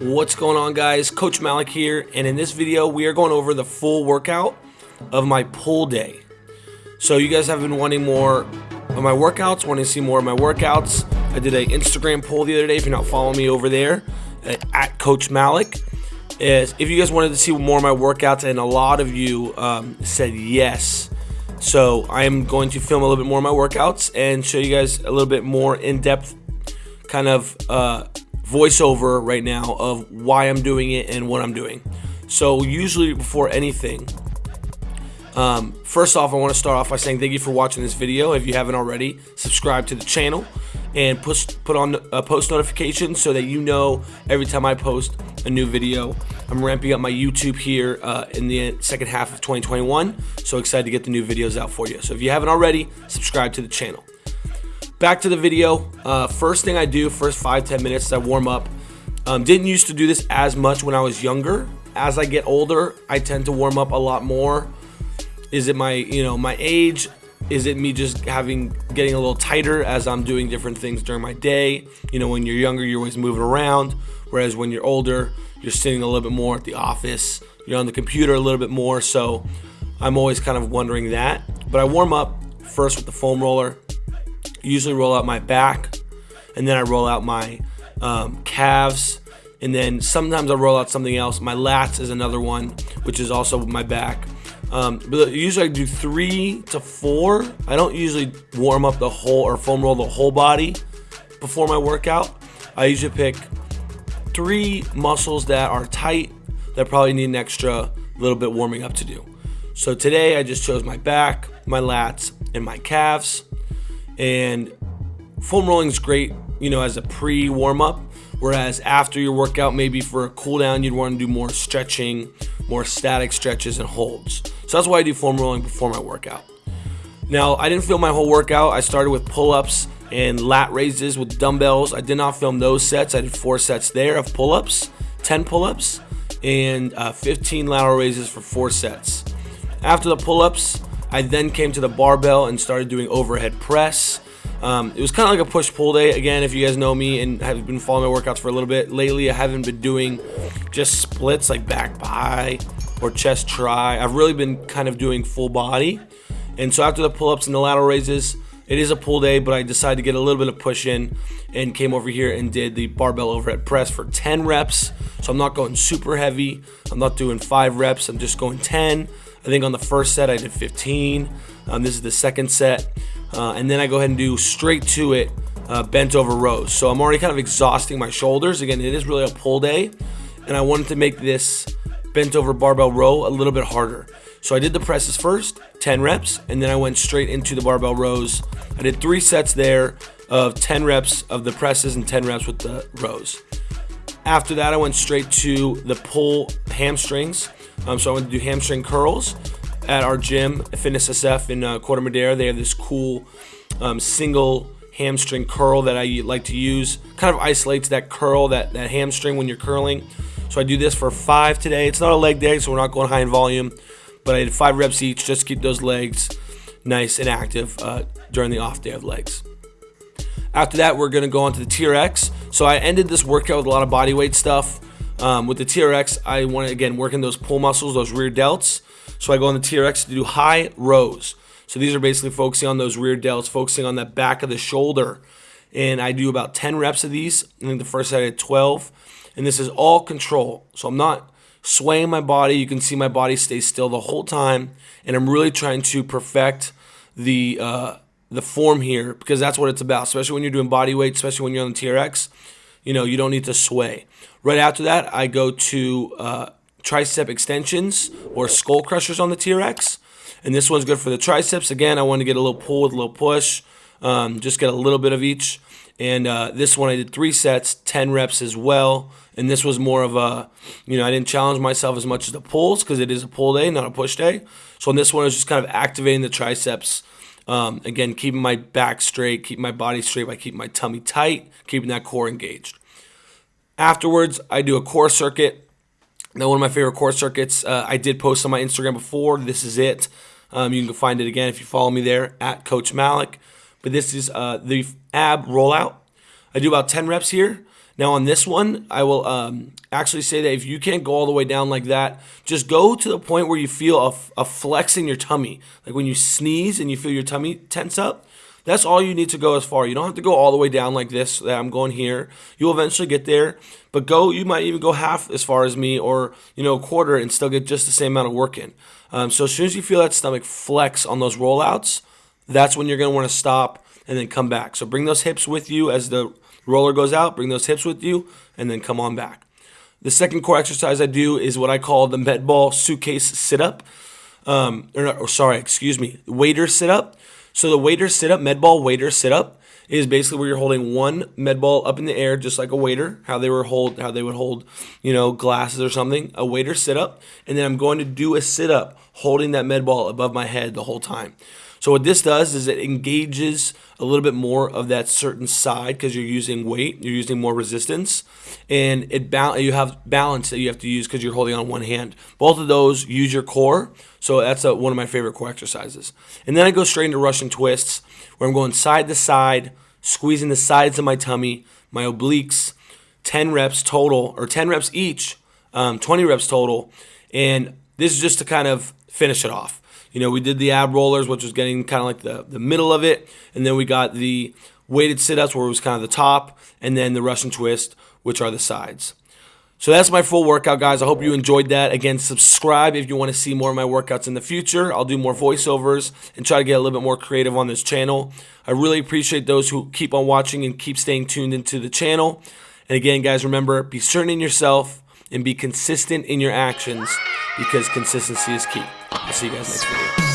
What's going on guys? Coach Malik here and in this video we are going over the full workout of my pull day. So you guys have been wanting more of my workouts, wanting to see more of my workouts. I did an Instagram poll the other day if you're not following me over there at, at Coach Malik. Is if you guys wanted to see more of my workouts and a lot of you um, said yes. So I am going to film a little bit more of my workouts and show you guys a little bit more in-depth kind of uh, voiceover right now of why I'm doing it and what I'm doing. So usually before anything, um, first off, I want to start off by saying thank you for watching this video. If you haven't already, subscribe to the channel and push, put on a post notification so that you know every time I post a new video. I'm ramping up my YouTube here uh, in the second half of 2021, so excited to get the new videos out for you. So if you haven't already, subscribe to the channel. Back to the video. Uh, first thing I do, first five ten minutes, I warm up. Um, didn't used to do this as much when I was younger. As I get older, I tend to warm up a lot more. Is it my, you know, my age? Is it me just having getting a little tighter as I'm doing different things during my day? You know, when you're younger, you're always moving around, whereas when you're older, you're sitting a little bit more at the office. You're on the computer a little bit more, so I'm always kind of wondering that. But I warm up first with the foam roller, usually roll out my back and then I roll out my um, calves and then sometimes I roll out something else. My lats is another one, which is also my back. Um, but usually I do three to four. I don't usually warm up the whole or foam roll the whole body before my workout. I usually pick three muscles that are tight that probably need an extra little bit warming up to do. So today I just chose my back, my lats, and my calves. And foam rolling is great, you know, as a pre warm up. Whereas after your workout, maybe for a cool down, you'd want to do more stretching, more static stretches and holds. So that's why I do foam rolling before my workout. Now, I didn't film my whole workout. I started with pull ups and lat raises with dumbbells. I did not film those sets. I did four sets there of pull ups, 10 pull ups, and uh, 15 lateral raises for four sets. After the pull ups, I then came to the barbell and started doing overhead press. Um, it was kind of like a push-pull day. Again, if you guys know me and have been following my workouts for a little bit, lately I haven't been doing just splits like back bi or chest tri. I've really been kind of doing full body. And so after the pull-ups and the lateral raises, it is a pull day, but I decided to get a little bit of push in and came over here and did the barbell overhead press for 10 reps. So I'm not going super heavy. I'm not doing five reps. I'm just going 10. I think on the first set I did 15. Um, this is the second set. Uh, and then I go ahead and do straight to it uh, bent over rows. So I'm already kind of exhausting my shoulders. Again, it is really a pull day. And I wanted to make this bent over barbell row a little bit harder. So I did the presses first, 10 reps, and then I went straight into the barbell rows. I did three sets there of 10 reps of the presses and 10 reps with the rows. After that, I went straight to the pull hamstrings. Um, so I went to do hamstring curls at our gym, Fitness SF in uh, Corte Madera. They have this cool um, single hamstring curl that I like to use. Kind of isolates that curl, that, that hamstring when you're curling. So I do this for five today. It's not a leg day, so we're not going high in volume. But I did five reps each just to keep those legs nice and active uh, during the off day of legs. After that, we're going to go on to the TRX. So I ended this workout with a lot of body weight stuff. Um, with the TRX, I want to, again, work in those pull muscles, those rear delts. So I go on the TRX to do high rows. So these are basically focusing on those rear delts, focusing on that back of the shoulder. And I do about 10 reps of these. I think the first set I did 12. And this is all control. So I'm not swaying my body. You can see my body stay still the whole time. And I'm really trying to perfect the uh, the form here because that's what it's about, especially when you're doing body weight, especially when you're on the TRX. You know, you don't need to sway. Right after that, I go to uh, tricep extensions or skull crushers on the TRX. And this one's good for the triceps. Again, I want to get a little pull with a little push, um, just get a little bit of each. And uh, this one I did three sets, 10 reps as well. And this was more of a, you know, I didn't challenge myself as much as the pulls because it is a pull day, not a push day. So on this one, I was just kind of activating the triceps. Um, again, keeping my back straight, keeping my body straight by keeping my tummy tight, keeping that core engaged. Afterwards, I do a core circuit. Now, one of my favorite core circuits, uh, I did post on my Instagram before. This is it. Um, you can find it again if you follow me there at Coach Malik. But this is uh, the ab rollout. I do about 10 reps here. Now on this one, I will um, actually say that if you can't go all the way down like that, just go to the point where you feel a, a flex in your tummy. Like when you sneeze and you feel your tummy tense up, that's all you need to go as far. You don't have to go all the way down like this that I'm going here. You'll eventually get there, but go. You might even go half as far as me, or you know, a quarter, and still get just the same amount of work in. Um, so as soon as you feel that stomach flex on those rollouts, that's when you're going to want to stop and then come back. So bring those hips with you as the roller goes out. Bring those hips with you, and then come on back. The second core exercise I do is what I call the med ball suitcase sit up. Um, or, or sorry, excuse me, waiter sit up. So the waiter sit up, med ball waiter sit up is basically where you're holding one med ball up in the air, just like a waiter, how they were hold, how they would hold, you know, glasses or something. A waiter sit up, and then I'm going to do a sit up, holding that med ball above my head the whole time. So what this does is it engages a little bit more of that certain side because you're using weight, you're using more resistance, and it you have balance that you have to use because you're holding on one hand. Both of those use your core, so that's a, one of my favorite core exercises. And then I go straight into Russian twists where I'm going side to side, squeezing the sides of my tummy, my obliques, 10 reps total, or 10 reps each, um, 20 reps total. And this is just to kind of finish it off. You know, we did the ab rollers, which was getting kind of like the, the middle of it. And then we got the weighted sit ups, where it was kind of the top. And then the Russian twist, which are the sides. So that's my full workout, guys. I hope you enjoyed that. Again, subscribe if you want to see more of my workouts in the future. I'll do more voiceovers and try to get a little bit more creative on this channel. I really appreciate those who keep on watching and keep staying tuned into the channel. And again, guys, remember, be certain in yourself and be consistent in your actions because consistency is key. I'll see you guys next video.